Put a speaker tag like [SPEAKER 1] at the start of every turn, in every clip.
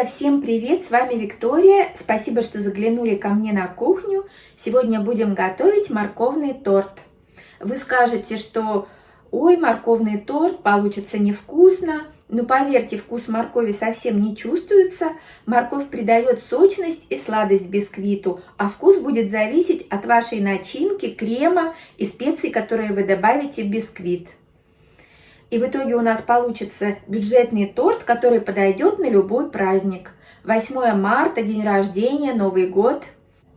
[SPEAKER 1] Друзья, всем привет! С вами Виктория. Спасибо, что заглянули ко мне на кухню. Сегодня будем готовить морковный торт. Вы скажете, что ой, морковный торт получится невкусно. Но поверьте, вкус моркови совсем не чувствуется. Морковь придает сочность и сладость бисквиту, а вкус будет зависеть от вашей начинки, крема и специй, которые вы добавите в бисквит. И в итоге у нас получится бюджетный торт, который подойдет на любой праздник. 8 марта, день рождения, Новый год.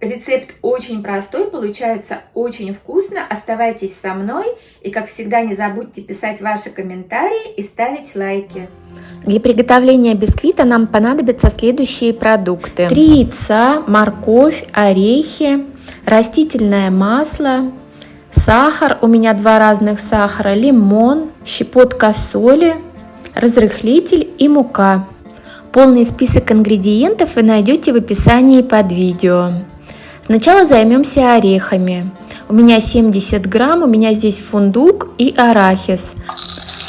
[SPEAKER 1] Рецепт очень простой, получается очень вкусно. Оставайтесь со мной и, как всегда, не забудьте писать ваши комментарии и ставить лайки.
[SPEAKER 2] Для приготовления бисквита нам понадобятся следующие продукты. Три яйца, морковь, орехи, растительное масло, сахар, у меня два разных сахара, лимон, щепотка соли, разрыхлитель и мука. Полный список ингредиентов вы найдете в описании под видео. Сначала займемся орехами. У меня 70 грамм, у меня здесь фундук и арахис.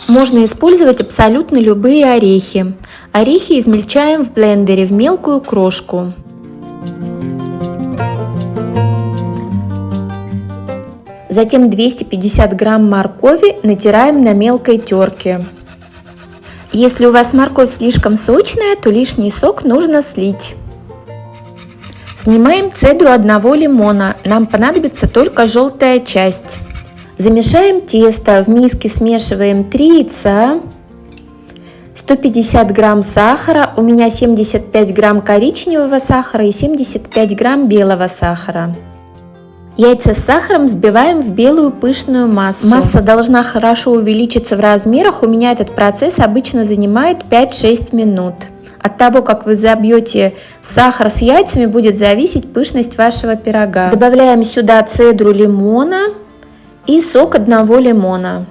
[SPEAKER 2] Можно использовать абсолютно любые орехи. Орехи измельчаем в блендере в мелкую крошку. Затем 250 грамм моркови натираем на мелкой терке. Если у вас морковь слишком сочная, то лишний сок нужно слить. Снимаем цедру одного лимона, нам понадобится только желтая часть. Замешаем тесто, в миске смешиваем 3 яйца, 150 грамм сахара, у меня 75 грамм коричневого сахара и 75 грамм белого сахара. Яйца с сахаром взбиваем в белую пышную массу. Масса должна хорошо увеличиться в размерах. У меня этот процесс обычно занимает 5-6 минут. От того, как вы забьете сахар с яйцами, будет зависеть пышность вашего пирога. Добавляем сюда цедру лимона и сок одного лимона.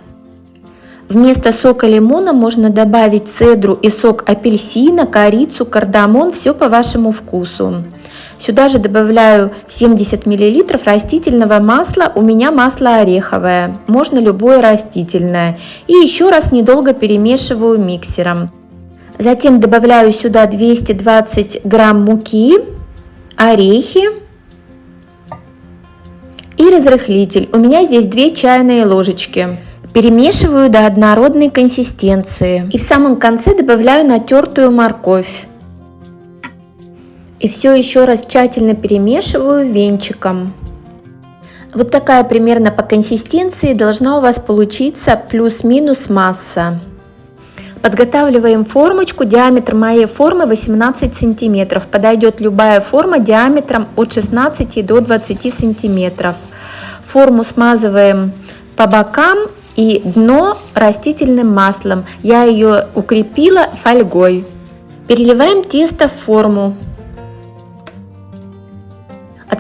[SPEAKER 2] Вместо сока лимона можно добавить цедру и сок апельсина, корицу, кардамон, все по вашему вкусу. Сюда же добавляю 70 мл растительного масла, у меня масло ореховое, можно любое растительное. И еще раз недолго перемешиваю миксером. Затем добавляю сюда 220 грамм муки, орехи и разрыхлитель. У меня здесь 2 чайные ложечки. Перемешиваю до однородной консистенции. И в самом конце добавляю натертую морковь. И все еще раз тщательно перемешиваю венчиком. Вот такая примерно по консистенции должна у вас получиться плюс-минус масса. Подготавливаем формочку. Диаметр моей формы 18 сантиметров. Подойдет любая форма диаметром от 16 до 20 сантиметров. Форму смазываем по бокам и дно растительным маслом. Я ее укрепила фольгой. Переливаем тесто в форму.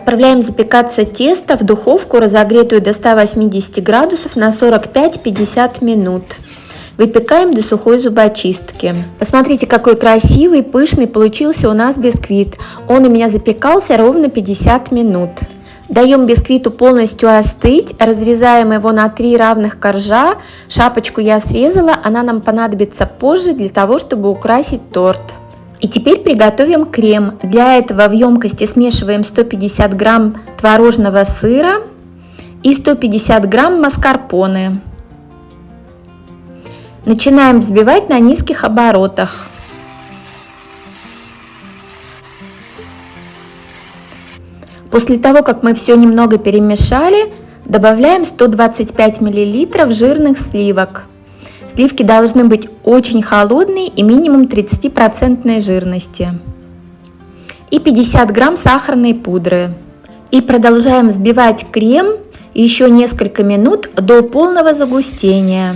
[SPEAKER 2] Отправляем запекаться тесто в духовку, разогретую до 180 градусов на 45-50 минут. Выпекаем до сухой зубочистки. Посмотрите, какой красивый, пышный получился у нас бисквит. Он у меня запекался ровно 50 минут. Даем бисквиту полностью остыть, разрезаем его на три равных коржа. Шапочку я срезала, она нам понадобится позже для того, чтобы украсить торт. И теперь приготовим крем. Для этого в емкости смешиваем 150 грамм творожного сыра и 150 грамм маскарпоне. Начинаем взбивать на низких оборотах. После того, как мы все немного перемешали, добавляем 125 мл жирных сливок. Сливки должны быть очень холодные и минимум 30% жирности. И 50 грамм сахарной пудры. И продолжаем взбивать крем еще несколько минут до полного загустения.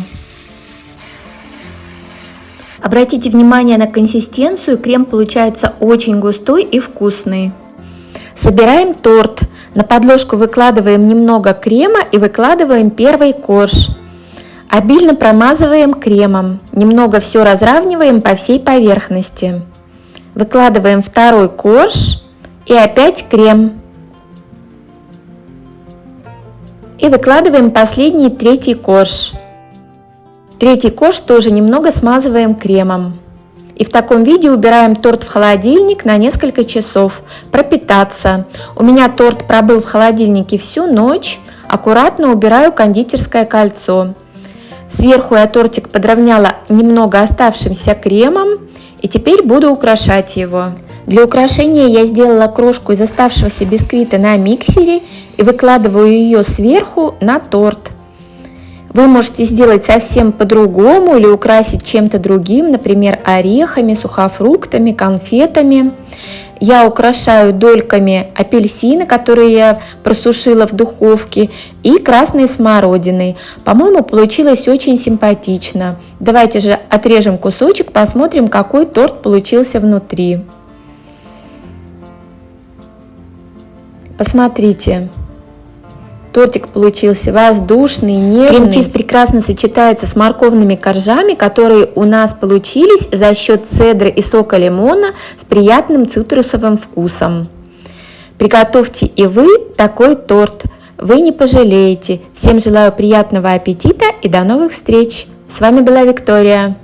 [SPEAKER 2] Обратите внимание на консистенцию, крем получается очень густой и вкусный. Собираем торт. На подложку выкладываем немного крема и выкладываем первый корж. Обильно промазываем кремом, немного все разравниваем по всей поверхности. Выкладываем второй корж и опять крем. И выкладываем последний третий корж. Третий корж тоже немного смазываем кремом. И в таком виде убираем торт в холодильник на несколько часов, пропитаться. У меня торт пробыл в холодильнике всю ночь, аккуратно убираю кондитерское кольцо. Сверху я тортик подровняла немного оставшимся кремом и теперь буду украшать его. Для украшения я сделала крошку из оставшегося бисквита на миксере и выкладываю ее сверху на торт. Вы можете сделать совсем по-другому или украсить чем-то другим, например, орехами, сухофруктами, конфетами. Я украшаю дольками апельсина, которые я просушила в духовке, и красной смородиной. По-моему, получилось очень симпатично. Давайте же отрежем кусочек, посмотрим, какой торт получился внутри. Посмотрите. Тортик получился воздушный, нежный. Крем-чиз прекрасно сочетается с морковными коржами, которые у нас получились за счет цедры и сока лимона с приятным цитрусовым вкусом. Приготовьте и вы такой торт. Вы не пожалеете. Всем желаю приятного аппетита и до новых встреч. С вами была Виктория.